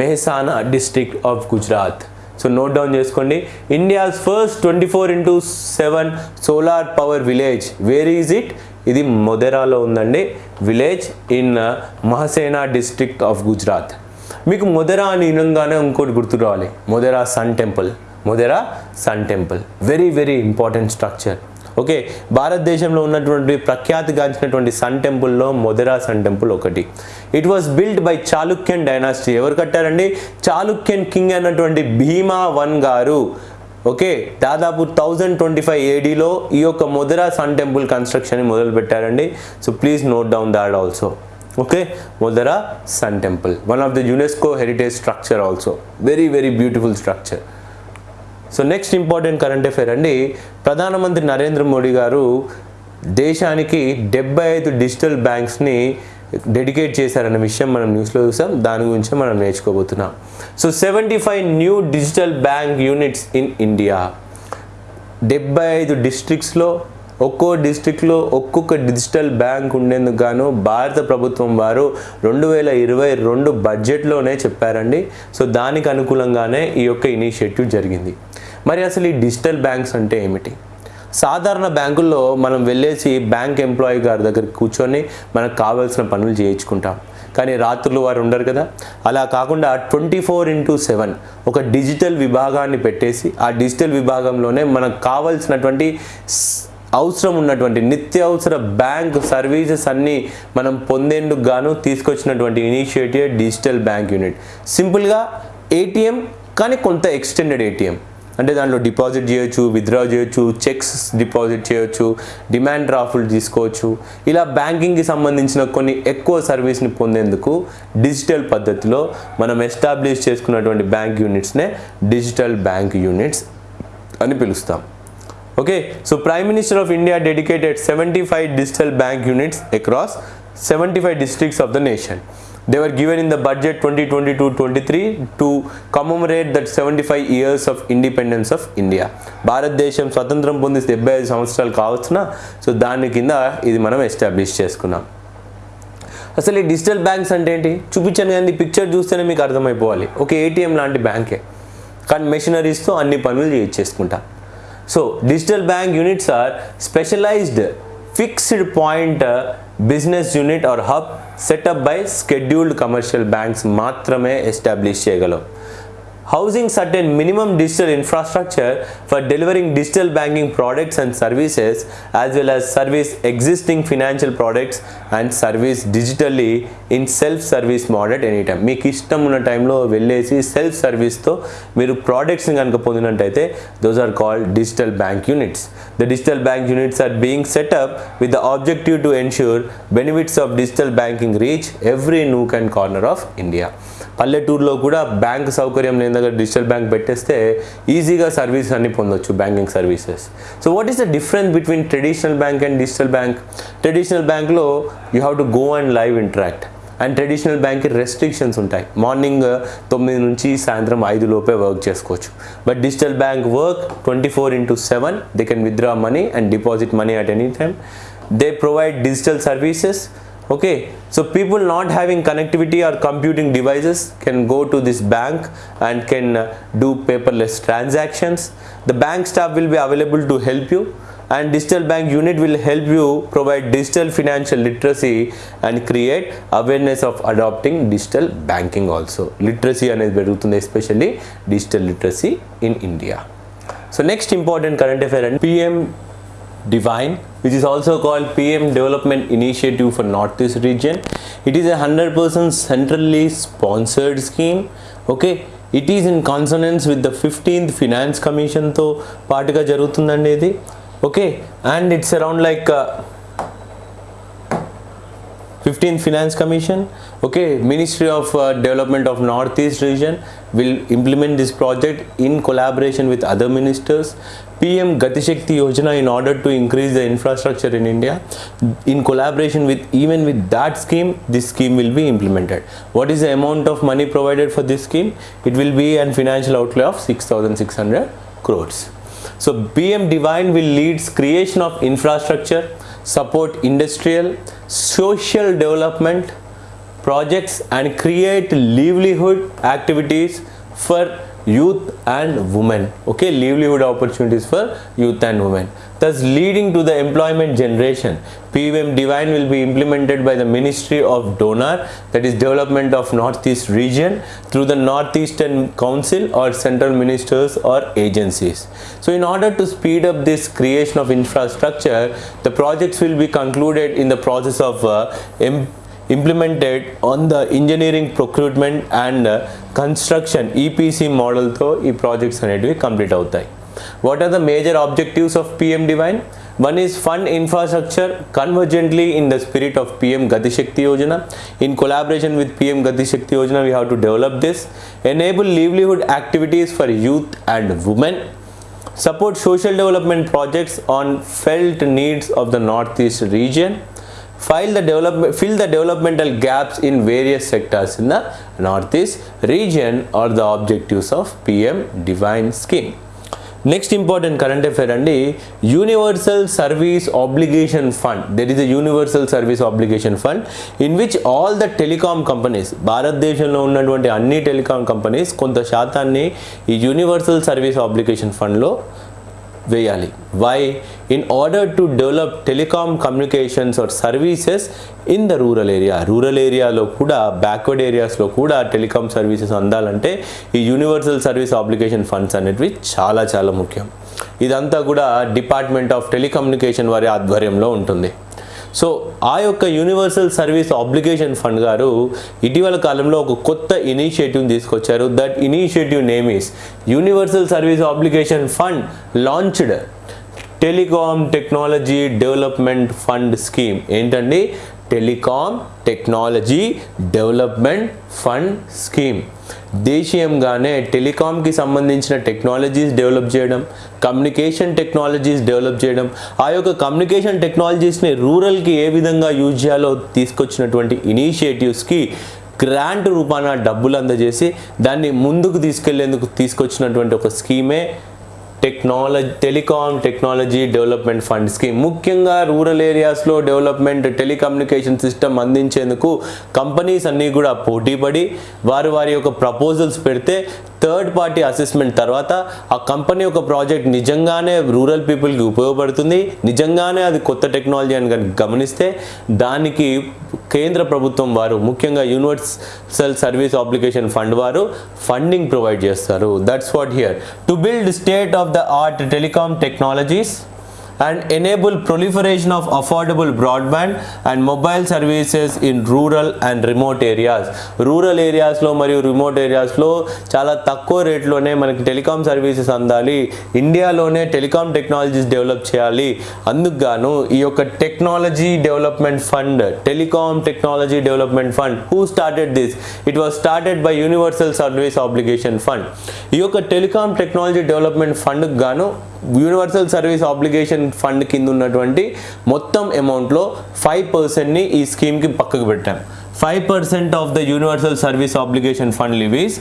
Mehsana district of Gujarat so note down చేసుకోండి. India's first twenty four into seven solar power village where is it ఇది మొదెరాలో ఉందండి. Village in Mehsana district of Gujarat మీకు మొదెరా అని వినంగానే ఇంకోటి గుర్తు రావాలి. Modhera sun temple Modhera sun temple very very important structure okay భారతదేశంలో ఉన్నటువంటి ప్రఖ్యాతిగాంచినటువంటి సన్ టెంపుల్లో మొదరా సన్ టెంపుల్ ఒకటి. It was build by Chalukyan dynasty ఎవరు కట్టారండి? చాళుక్యన్ కింగ్ అన్నటువంటి భీమా వన్ గారు. ఓకే దాదాపు థౌజండ్ ట్వంటీ ఫైవ్ ఏడీలో ఈ యొక్క మొదరా సన్ టెంపుల్ కన్స్ట్రక్షన్ మొదలు పెట్టారండి so please note down that also okay Modhera sun temple. One of the UNESCO heritage structure also very very beautiful structure so next important current affair అండి. ప్రధానమంత్రి నరేంద్ర మోడీ గారు దేశానికి డెబ్బై ఐదు డిజిటల్ బ్యాంక్స్ని డెడికేట్ చేశారన్న విషయం మనం న్యూస్లో చూసాం. దాని గురించి మనం నేర్చుకోబోతున్నాం. So seventy five new digital bank units in India. డెబ్బై ఐదు డిస్ట్రిక్ట్స్లో ఒక్కో డిస్టిక్లో ఒక్కొక్క డిజిటల్ బ్యాంక్ ఉండేందుకు గాను భారత ప్రభుత్వం వారు రెండు వేల ఇరవై రెండు బడ్జెట్లోనే చెప్పారండి. సో దానికి అనుకూలంగానే ఈ యొక్క ఇనిషియేటివ్ జరిగింది. మరి అసలు ఈ డిజిటల్ బ్యాంక్స్ అంటే ఏమిటి? సాధారణ బ్యాంకుల్లో మనం వెళ్ళేసి బ్యాంక్ ఎంప్లాయీ గారి దగ్గర కూర్చొని మనకు కావాల్సిన పనులు చేయించుకుంటాం. కానీ రాత్రులు వారు ఉండరు కదా. అలా కాకుండా ట్వంటీ ఫోర్ ఇంటూ సెవెన్ ఒక డిజిటల్ విభాగాన్ని పెట్టేసి ఆ డిజిటల్ విభాగంలోనే మనకు కావాల్సినటువంటి అవసరం ఉన్నటువంటి నిత్యావసర బ్యాంక్ సర్వీసెస్ అన్నీ మనం పొందేందుకు గాను తీసుకొచ్చినటువంటి ఇనిషియేటివ్ డిజిటల్ బ్యాంక్ యూనిట్. సింపుల్గా ఏటీఎం కానీ కొంత ఎక్స్టెండెడ్ ఏటీఎం. అంటే దాంట్లో డిపాజిట్ చేయొచ్చు విత్డ్రా చేయొచ్చు చెక్స్ డిపాజిట్ చేయొచ్చు డిమాండ్ డ్రాఫ్ట్లు తీసుకోవచ్చు. ఇలా బ్యాంకింగ్కి సంబంధించిన కొన్ని ఎక్కువ సర్వీస్ని పొందేందుకు డిజిటల్ పద్ధతిలో మనం ఎస్టాబ్లిష్ చేసుకున్నటువంటి బ్యాంక్ యూనిట్స్నే డిజిటల్ బ్యాంక్ యూనిట్స్ అని పిలుస్తాం. Okay so prime minister of India dedicated seventy five digital bank units across seventy five districts of the nation they were given in the budget twenty twenty the budget 2022-23 to commemorate that 75 years of independence of India. భారతదేశం స్వతంత్రం పొంది డెబ్బై ఐదు సంవత్సరాలు కావచ్చున? So దాని కింద ఇది మనం ఎస్టాబ్లిష్ చేసుకున్నాం. అసలు ఈ డిజిటల్ బ్యాంక్స్ అంటే ఏంటి? చూపించాను కానీ పిక్చర్ చూస్తేనే మీకు అర్థమైపోవాలి. ఒక ఏటీఎం లాంటి బ్యాంకే కానీ మెషినరీస్తో అన్ని పనులు So digital bank units are specialized fixed point uh, business unit or hub set up by scheduled commercial banks. മാത്രമേ established ചെയ്യകളും housing certain minimum digital infrastructure for delivering digital banking products and services as well as service existing financial products and service digitally in self service mode at any time మీకు ఇష్టం ఉన్న టైంలో వెళ్ళేసి self సర్వీస్తో మీరు ప్రోడక్ట్స్ని కనుక పొందినట్టయితే those are called digital bank units the digital bank units are being set up with the objective to ensure benefits of digital banking reach every nook and corner of India పల్లెటూరులో కూడా bank సౌకర్యం లేని దగ్గర digital bank పెట్టేస్తే ఈజీగా service అన్ని పొందొచ్చు banking services. So what is the difference between traditional bank and digital bank traditional బ్యాంక్లో you have to go and live interact and traditional బ్యాంక్కి రెస్ట్రిక్షన్స్ ఉంటాయి. మార్నింగ్ uh, తొమ్మిది నుంచి సాయంత్రం ఐదు లోపే వర్క్ చేసుకోవచ్చు. But digital bank work twenty four into seven they can withdraw money and deposit money at any time they provide digital services okay so people not having connectivity or computing devices can go to this bank and can uh, do paperless transactions the bank staff will be available to help you and digital bank unit will help you provide digital financial literacy and create awareness of adopting digital banking also literacy అనేది పెరుగుతుంది especially digital literacy in india so next important current affair and pm Divine, which is also called PM Development Initiative for Northeast region. It is a 100% centrally sponsored scheme. Okay, it is in consonance with the 15th Finance Commission తో పాటుగా జరుగుతుందండి ఇది okay and it's around like 15th Finance Commission. Okay, Ministry of uh, Development of Northeast region will implement this project in collaboration with other ministers. PM Gatishakti Yojana in order to increase the infrastructure in India. In collaboration with even with that scheme, this scheme will be implemented. What is the amount of money provided for this scheme? It will be an financial outlay of 6,600 crores. So PM Divine will leads creation of infrastructure, support industrial, social development projects and create livelihood activities for youth and women. Okay livelihood opportunities for youth and women. Thus leading to the employment generation pvm divine will be implemented by the ministry of donor that is development of northeast region through the northeastern council or central ministers or agencies. So in order to speed up this creation of infrastructure the projects will be concluded in the process of uh, em- implemented on the engineering procurement and uh, construction EPC మోడల్తో ఈ projects అనేటివి complete అవుతాయి what are the major objectives of PM DevINE one is fund infrastructure convergently in the spirit of PM Gati Shakti Yojana in collaboration with PM Gati Shakti Yojana we have to develop this enable livelihood activities for youth and women support social development projects on felt needs of the northeast region File the development fill the developmental gaps in various sectors in the northeast region are the objectives of pm divine scheme. Next important current affair అండి universal service obligation fund there is a universal service obligation fund in which all the telecom companies భారతదేశంలో ఉన్నటువంటి అన్ని telecom companies కొంత శాతాన్ని ఈ universal service obligation ఫండ్లో వేయాలి. Why in order to develop telecom communications or services in the rural area rural ఏరియాలో కూడా బ్యాక్వర్డ్ ఏరియాస్లో కూడా టెలికామ్ సర్వీసెస్ అందాలంటే ఈ యూనివర్సల్ సర్వీస్ అప్లికేషన్ ఫండ్స్ అనేటివి చాలా చాలా ముఖ్యం. ఇదంతా కూడా డిపార్ట్మెంట్ ఆఫ్ టెలికమ్యూనికేషన్ వారి ఆధ్వర్యంలో ఉంటుంది. సో ఆ యొక్క యూనివర్సల్ సర్వీస్ ఆబ్లిగేషన్ ఫండ్ గారు ఇటీవల కాలంలో ఒక కొత్త ఇనిషియేటివ్ తీసుకొచ్చారు. That initiative name is universal service obligation fund launched telecom technology development fund scheme ఏంటండి? Telecom technology development fund scheme దేశీయంగానే టెలికామ్కి సంబంధించిన టెక్నాలజీస్ డెవలప్ చేయడం కమ్యూనికేషన్ టెక్నాలజీస్ డెవలప్ చేయడం ఆ యొక్క కమ్యూనికేషన్ టెక్నాలజీస్ని రూరల్కి ఏ విధంగా యూజ్ చేయాలో తీసుకొచ్చినటువంటి ఇనిషియేటివ్స్కి గ్రాంట్ రూపాన డబ్బులు అందజేసి దాన్ని ముందుకు తీసుకెళ్ళేందుకు తీసుకొచ్చినటువంటి ఒక స్కీమే technology telecom technology development fund scheme ముఖ్యంగా రూరల్ ఏరియాస్లో డెవలప్మెంట్ టెలికమ్యూనికేషన్ సిస్టమ్ అందించేందుకు కంపెనీస్ అన్నీ కూడా పోటీపడి వారు వారి యొక్క ప్రపోజల్స్ పెడితే థర్డ్ పార్టీ అసెస్మెంట్ తర్వాత ఆ కంపెనీ ఒక ప్రాజెక్ట్ నిజంగానే రూరల్ పీపుల్కి ఉపయోగపడుతుంది. నిజంగానే అది కొత్త టెక్నాలజీ అని కనుక గమనిస్తే దానికి కేంద్ర ప్రభుత్వం వారు ముఖ్యంగా యూనివర్సల్ సర్వీస్ అప్లికేషన్ ఫండ్ వారు ఫండింగ్ ప్రొవైడ్ చేస్తారు. That's what here. To build state of the art telecom technologies and enable proliferation of affordable broadband and mobile services in rural and remote areas. Rural ఏరియాస్లో మరియు remote ఏరియాస్లో చాలా తక్కువ రేట్లోనే మనకి telecom services అందాలి. ఇండియాలోనే telecom technologies develop చేయాలి. అందుకు గాను ఈ యొక్క technology development fund telecom technology development fund who started this it was started by universal service obligation fund ఈ యొక్క టెలికాం టెక్నాలజీ డెవలప్మెంట్ ఫండ్కి గాను యూనివర్సల్ సర్వీస్ ఆబ్లిగేషన్ ఫండ్ కింద ఉన్నటువంటి మొత్తం అమౌంట్లో ఫైవ్ పర్సెంట్ని ఈ స్కీమ్కి పక్కకు పెట్టాం. Five percent of the universal service obligation fund levies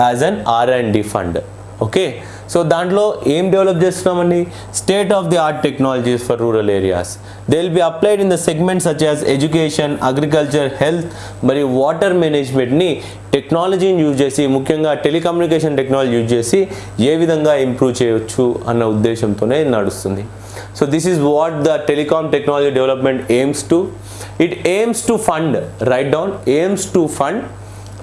as an R and D fund okay so దాంట్లో ఏం డెవలప్ చేస్తున్నామండి? State of the art technologies for rural areas they will be applied in the segment such as education agriculture health మరియు water మేనేజ్మెంట్ని టెక్నాలజీని use చేసి ముఖ్యంగా telecommunication technology use చేసి ఏ విధంగా ఇంప్రూవ్ చేయవచ్చు అన్న ఉద్దేశంతోనే నడుస్తుంది. So this is what the telecom technology development aims to it aims to fund write down aims to fund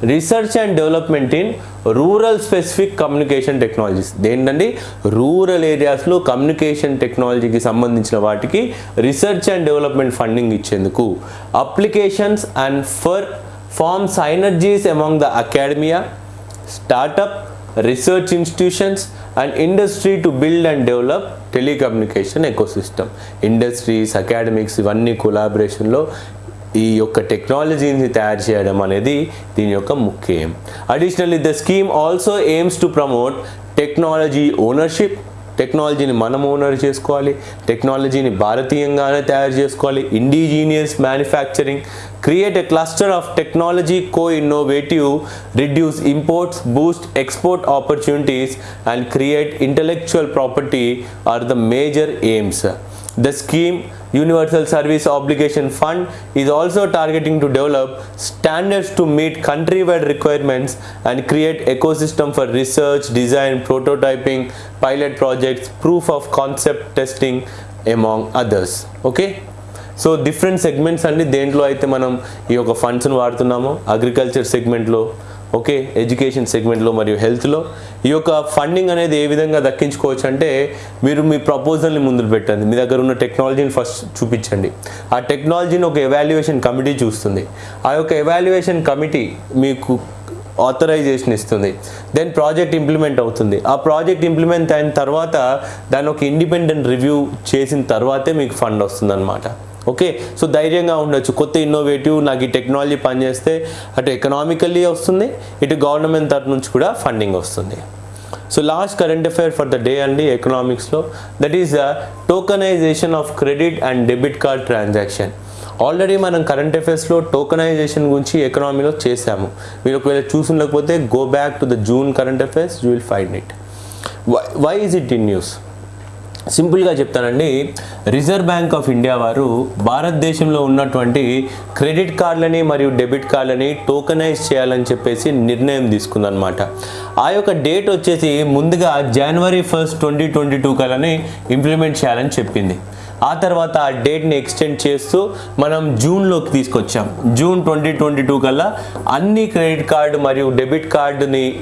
research and development in rural specific communication technologies. దేంటండి rural ఏరియాస్లో communication టెక్నాలజీకి సంబంధించిన వాటికి రీసెర్చ్ అండ్ డెవలప్మెంట్ ఫండింగ్ ఇచ్చేందుకు applications and for form synergies among the academia startup research institutions and industry to build and develop telecommunication ecosystem. Industries academics ఇవన్నీ కొలాబరేషన్లో ఈ యొక్క టెక్నాలజీని తయారు చేయడం అనేది దీని యొక్క ముఖ్యం. Additionally the scheme also aims to promote technology ownership టెక్నాలజీని మనం ఓనర్ చేసుకోవాలి. టెక్నాలజీని భారతీయంగానే తయారు చేసుకోవాలి. Indigenous manufacturing create a cluster of technology co innovative reduce imports boost export opportunities and create intellectual property are the major aims the scheme universal service obligation fund is also targeting to develop standards to meet countrywide requirements and create ecosystem for research design prototyping pilot projects proof of concept testing among others okay so different segments అండి దేంట్లో అయితే మనం ఈ యొక్క ఫండ్స్ను వాడుతున్నామో agriculture సెగ్మెంట్లో okay education సెగ్మెంట్లో మరియు హెల్త్లో ఈ యొక్క ఫండింగ్ అనేది ఏ విధంగా దక్కించుకోవచ్చు అంటే మీరు మీ ప్రపోజల్ని ముందు పెట్టండి. మీ దగ్గర ఉన్న టెక్నాలజీని ఫస్ట్ చూపించండి. ఆ టెక్నాలజీని ఒక ఎవాల్యుయేషన్ కమిటీ చూస్తుంది. ఆ యొక్క ఎవాల్యుయేషన్ కమిటీ మీకు ఆథరైజేషన్ ఇస్తుంది. దెన్ ప్రాజెక్ట్ ఇంప్లిమెంట్ అవుతుంది. ఆ ప్రాజెక్ట్ ఇంప్లిమెంట్ అయిన తర్వాత దాని ఒక ఇండిపెండెంట్ రివ్యూ చేసిన తర్వాతే మీకు ఫండ్ వస్తుంది అనమాట ఓకే? సో ధైర్యంగా ఉండొచ్చు. కొత్త ఇన్నోవేటివ్ నాకు ఈ టెక్నాలజీ పనిచేస్తే అటు ఎకనామికల్లీ వస్తుంది ఇటు గవర్నమెంట్ తరఫు నుంచి కూడా ఫండింగ్ వస్తుంది. So last current affair for the day అండి ఎకనామిక్స్లో that is the tokenisation of credit and debit card transaction already మనం కరెంట్ అఫైర్స్లో టోకనైజేషన్ గురించి ఎకనామీలో చేశాము. మీరు ఒకవేళ చూసుండకపోతే go back to the June current affairs you will find it why is it in news సింపుల్గా చెప్తానండి. రిజర్వ్ బ్యాంక్ ఆఫ్ ఇండియా వారు భారతదేశంలో ఉన్నటువంటి క్రెడిట్ కార్డులని మరియు డెబిట్ కార్డులని టోకనైజ్ చేయాలని చెప్పేసి నిర్ణయం తీసుకుందనమాట ఆ యొక్క డేట్ వచ్చేసి ముందుగా జనవరి ఫస్ట్ ట్వంటీ ట్వంటీ టూ కలని ఇంప్లిమెంట్ చేయాలని చెప్పింది. ఆ తర్వాత ఆ డేట్ని ఎక్స్టెండ్ చేస్తూ మనం జూన్లోకి తీసుకొచ్చాం. జూన్ ట్వంటీ ట్వంటీ టూ కల్లా అన్ని క్రెడిట్ కార్డు మరియు డెబిట్ కార్డుని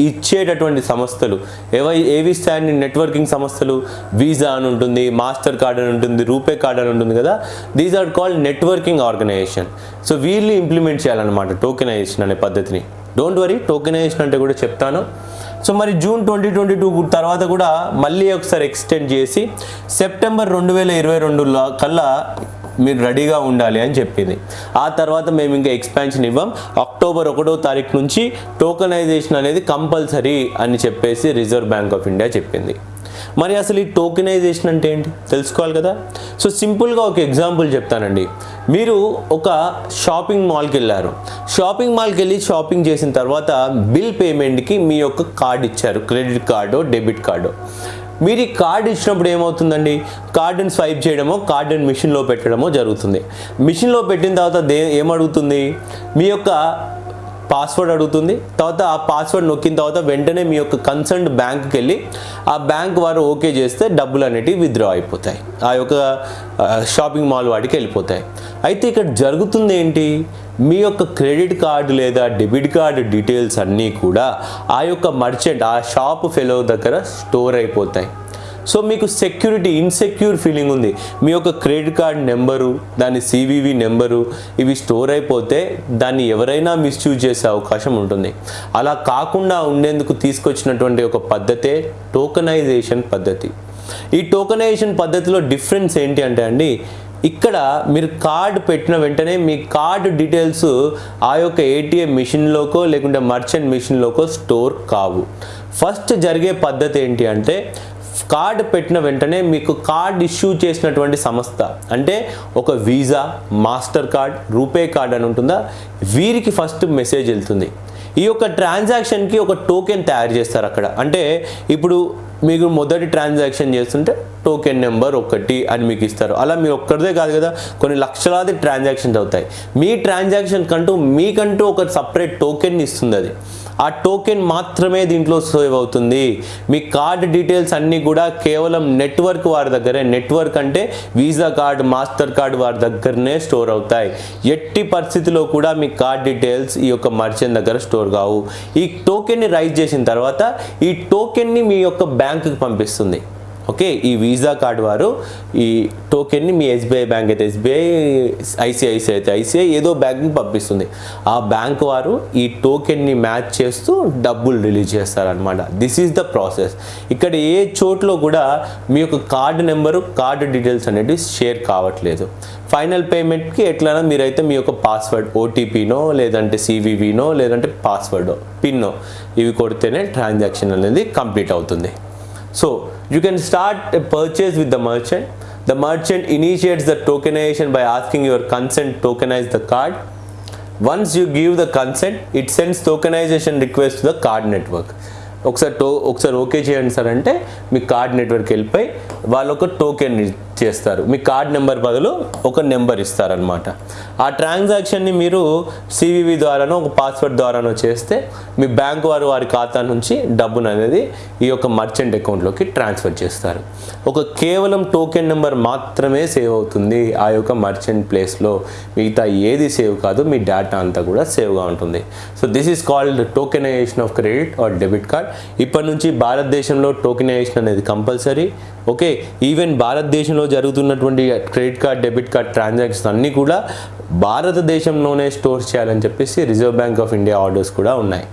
ఇచ్చేటటువంటి సంస్థలు. ఏవై ఏవి ఇస్తాయని నెట్వర్కింగ్ సంస్థలు? వీసా అని ఉంటుంది మాస్టర్ కార్డ్ అని ఉంటుంది రూపే కార్డ్ అని ఉంటుంది కదా? These are called networking organisation so వీళ్ళు ఇంప్లిమెంట్ చేయాలన్నమాట టోకెనైజేషన్ అనే పద్ధతిని. డోంట్ వరీ టోకెనైజేషన్ అంటే కూడా చెప్తాను. సో మరి జూన్ ట్వంటీ ట్వంటీ టూ తర్వాత కూడా మళ్ళీ ఒకసారి ఎక్స్టెండ్ చేసి సెప్టెంబర్ రెండు వేల ఇరవై రెండు కల్లా మీరు రెడీగా ఉండాలి అని చెప్పింది. ఆ తర్వాత మేము ఇంకా ఎక్స్పాన్షన్ ఇవ్వం. అక్టోబర్ ఒకటో తారీఖు నుంచి టోకనైజేషన్ అనేది కంపల్సరీ అని చెప్పేసి రిజర్వ్ బ్యాంక్ ఆఫ్ ఇండియా చెప్పింది. మరి అసలు ఈ టోకెనైజేషన్ అంటే ఏంటి? తెలుసుకోవాలి కదా? సో సింపుల్గా ఒక ఎగ్జాంపుల్ చెప్తానండి. మీరు ఒక షాపింగ్ మాల్కి వెళ్ళారు. షాపింగ్ మాల్కి వెళ్ళి షాపింగ్ చేసిన తర్వాత బిల్ పేమెంట్కి మీ యొక్క కార్డు ఇచ్చారు. Credit card debit card. మీరు ఈ కార్డు ఇచ్చినప్పుడు ఏమవుతుందండి? కార్డుని స్వైప్ చేయడమో కార్డుని మిషన్లో పెట్టడమో జరుగుతుంది. మిషన్లో పెట్టిన తర్వాత దే ఏమడుగుతుంది? మీ యొక్క పాస్వర్డ్ అడుగుతుంది. తర్వాత ఆ పాస్వర్డ్ నొక్కిన తర్వాత వెంటనే మీ యొక్క కన్సర్న్డ్ బ్యాంక్కి వెళ్ళి ఆ బ్యాంక్ వారు ఓకే చేస్తే డబ్బులు అనేటివి విత్డ్రా అయిపోతాయి. ఆ యొక్క షాపింగ్ మాల్ వాడికి వెళ్ళిపోతాయి. అయితే ఇక్కడ జరుగుతుంది ఏంటి? మీ యొక్క క్రెడిట్ కార్డు లేదా డెబిట్ కార్డు డీటెయిల్స్ అన్నీ కూడా ఆ యొక్క మర్చెంట్ ఆ షాప్ ఫెలో దగ్గర స్టోర్ అయిపోతాయి. సో మీకు సెక్యూరిటీ ఇన్సెక్యూర్ ఫీలింగ్ ఉంది. మీ యొక్క క్రెడిట్ కార్డ్ నెంబరు దాని సివివి నెంబరు ఇవి స్టోర్ అయిపోతే దాన్ని ఎవరైనా మిస్యూజ్ చేసే అవకాశం ఉంటుంది. అలా కాకుండా ఉండేందుకు తీసుకొచ్చినటువంటి ఒక పద్ధతే టోకనైజేషన్ పద్ధతి. ఈ టోకనైజేషన్ పద్ధతిలో డిఫరెన్స్ ఏంటి అంటే అండి ఇక్కడ మీరు కార్డ్ పెట్టిన వెంటనే మీ కార్డ్ డీటెయిల్స్ ఆ యొక్క ఏటీఎం మిషన్లోకో లేకుంటే మర్చెంట్ మిషన్లోకో స్టోర్ కావు. ఫస్ట్ జరిగే పద్ధతి ఏంటి అంటే కార్డ్ పెట్టిన వెంటనే మీకు కార్డ్ ఇష్యూ చేసినటువంటి సంస్థ అంటే ఒక Visa Master card RuPay card అని ఉంటుందా? వీరికి ఫస్ట్ మెసేజ్ వెళ్తుంది. ఈ యొక్క ట్రాన్సాక్షన్కి ఒక టోకెన్ తయారు చేస్తారు అక్కడ. అంటే ఇప్పుడు మీకు మొదటి ట్రాన్సాక్షన్ చేస్తుంటే టోకెన్ నెంబర్ ఒకటి అని మీకు ఇస్తారు. అలా మీరు ఒక్కరిదే కాదు కదా కొన్ని లక్షలాది ట్రాన్సాక్షన్స్ అవుతాయి. మీ ట్రాన్సాక్షన్ కంటూ మీకంటూ ఒక సపరేట్ టోకెన్ ఇస్తుంది అది. ఆ టోకెన్ మాత్రమే దీంట్లో సేవ్ అవుతుంది. మీ కార్డ్ డీటెయిల్స్ అన్నీ కూడా కేవలం నెట్వర్క్ వారి దగ్గరే. నెట్వర్క్ అంటే వీసా కార్డ్ మాస్టర్ కార్డ్ వారి దగ్గరనే స్టోర్ అవుతాయి. ఎట్టి పరిస్థితిలో కూడా మీ కార్డ్ డీటెయిల్స్ ఈ యొక్క మర్చెంట్ దగ్గర స్టోర్ కావు. ఈ టోకెన్ని రైజ్ చేసిన తర్వాత ఈ టోకెన్ని మీ యొక్క బ్యాంకుకి పంపిస్తుంది. ఓకే ఈ వీసా కార్డ్ వారు ఈ టోకెన్ని మీ ఎస్బీఐ బ్యాంక్ అయితే ఎస్బీఐ ఐసిఐసిఐ అయితే ఐసిఐ ఏదో బ్యాంక్ని పంపిస్తుంది. ఆ బ్యాంక్ వారు ఈ టోకెన్ని మ్యాచ్ చేస్తూ డబ్బులు రిలీజ్ చేస్తారనమాట దిస్ ఈజ్ ద ప్రాసెస్ ఇక్కడ ఏ చోట్లో కూడా మీ యొక్క కార్డు నెంబరు కార్డు డీటెయిల్స్ అనేవి షేర్ కావట్లేదు. ఫైనల్ పేమెంట్కి ఎట్లైనా మీరైతే మీ యొక్క పాస్వర్డ్ ఓటీపీనో లేదంటే సివివినో లేదంటే పాస్వర్డో పిన్నో ఇవి కొడితేనే ట్రాన్సాక్షన్ అనేది కంప్లీట్ అవుతుంది. So you can start a purchase with the merchant. The merchant initiates the tokenization by asking your consent to tokenize the card. Once you give the consent it sends tokenization request to the card network ఒకసారి టో ఒకసారి okay చేయండి sir అంటే మీ card network వెళ్ళిపోయి వాళ్ళు ఒక token చేస్తారు. మీ కార్డ్ నెంబర్ బదులు ఒక నెంబర్ ఇస్తారనమాట ఆ ట్రాన్సాక్షన్ని మీరు సివివి ద్వారానో ఒక పాస్వర్డ్ ద్వారానో చేస్తే మీ బ్యాంక్ వారు వారి ఖాతా నుంచి డబ్బును అనేది ఈ యొక్క మర్చెంట్ అకౌంట్లోకి ట్రాన్స్ఫర్ చేస్తారు. ఒక కేవలం టోకెన్ నెంబర్ మాత్రమే సేవ్ అవుతుంది ఆ యొక్క మర్చెంట్ ప్లేస్లో మిగతా ఏది సేవ్ కాదు మీ డేటా అంతా కూడా సేవ్గా ఉంటుంది. So this is called tokenization of credit or debit card ఇప్పటి నుంచి భారతదేశంలో టోకెనైజేషన్ అనేది కంపల్సరీ ఓకే ఈవెన్ భారతదేశంలో జరుగుతున్నటువంటి credit card debit card transactions అన్నీ కూడా భారతదేశంలోనే స్టోర్ చేయాలని చెప్పేసి Reserve Bank of India orders కూడా ఉన్నాయి.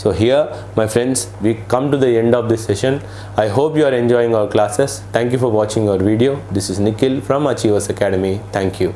So here my friends we come to the end of this session I hope you are enjoying our classes thank you for watching our video this is Nikhil from Achievers Academy thank you